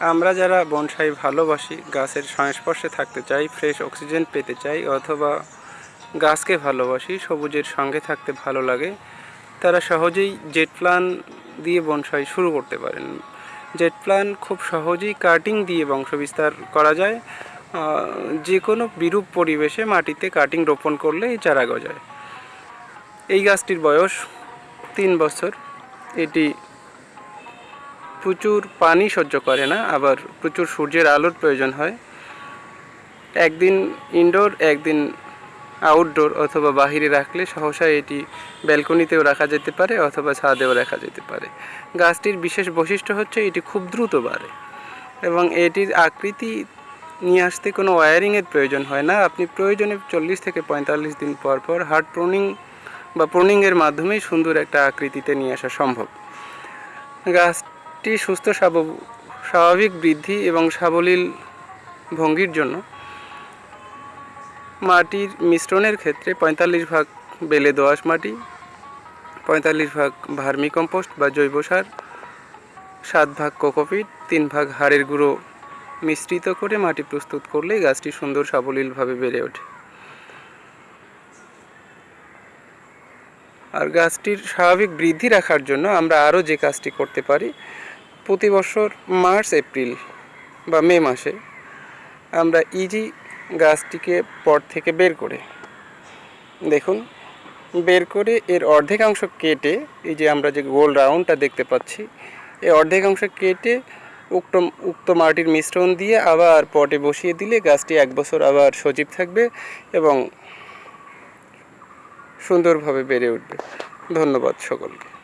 আমরা যারা বনসাই ভালোবাসি, গাছের সংস্পর্শে থাকতে চাই ফ্রেশ অক্সিজেন পেতে চাই, অথবা গাছকে ভালোবাসি, সবুজের সঙ্গে থাকতে ভালো লাগে, তারা সহজেই জেট প্ল্যান দিয়ে বনসাই শুরু করতে পারেন। জেট প্ল্যান খুব সহজেই কাটিং দিয়ে বংশবিস্তার করা যায় যে কোনো বিরূপ পরিবেশে মাটিতে কাটিং রোপণ করলে এই চারা গজায়। এই গাছটির বয়স তিন বছর। এটি প্রচুর পানি সহ্য করে না, আবার প্রচুর সূর্যের আলোর প্রয়োজন হয়। একদিন ইনডোর একদিন আউটডোর অথবা বাহিরে রাখলে সহসা এটি ব্যালকনিতেও রাখা যেতে পারে অথবা ছাদেও রাখা যেতে পারে। গাছটির বিশেষ বৈশিষ্ট্য হচ্ছে এটি খুব দ্রুত বাড়ে এবং এটির আকৃতি নিয়ে আসতে কোনো ওয়্যারিংয়ের প্রয়োজন হয় না। আপনি প্রয়োজনে চল্লিশ থেকে পঁয়তাল্লিশ দিন পর পর হার্ড প্রুনিং বা প্রুনিংয়ের মাধ্যমেই সুন্দর একটা আকৃতিতে নিয়ে আসা সম্ভব। গাছটি সুস্থ স্বাভাবিক বৃদ্ধি এবং সাবলীল ভঙ্গির জন্য। মাটির মিশ্রণের ক্ষেত্রে পঁয়তাল্লিশ ভাগ বেলে দোআঁশ মাটি, পঁয়তাল্লিশ ভাগ ভার্মি কম্পোস্ট বা জৈব সার, সাত ভাগ কোকোপিট, তিন ভাগ হাড়ের গুঁড়ো মিশ্রিত করে মাটি প্রস্তুত করলেই গাছটি সুন্দর সাবলীলভাবে বেড়ে ওঠে। আর গাছটির স্বাভাবিক বৃদ্ধি রাখার জন্য আমরা আরও যে কাজটি করতে পারি প্রতি বছর মার্চ, এপ্রিল বা মে মাসে আমরা ইজি গাছটিকে পট থেকে বের করে। দেখুন, বের করে এর অর্ধেকাংশ কেটে এই যে আমরা যে গোল রাউন্ডটা দেখতে পাচ্ছি, এই অর্ধেকাংশ কেটে উক্ত উক্ত মাটির মিশ্রণ দিয়ে আবার পটে বসিয়ে দিলে গাছটি এক বছর আবার সজীব থাকবে এবং সুন্দরভাবে বেড়ে উঠবে। ধন্যবাদ সকলকে।